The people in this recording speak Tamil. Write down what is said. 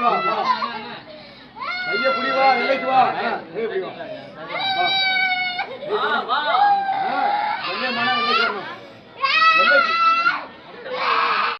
புடி வா. ஐயா புடி வா. எல்லைக்கு வா ஏய் புடி வா வா. வா எல்லை மன எல்லைக்கு வரணும்.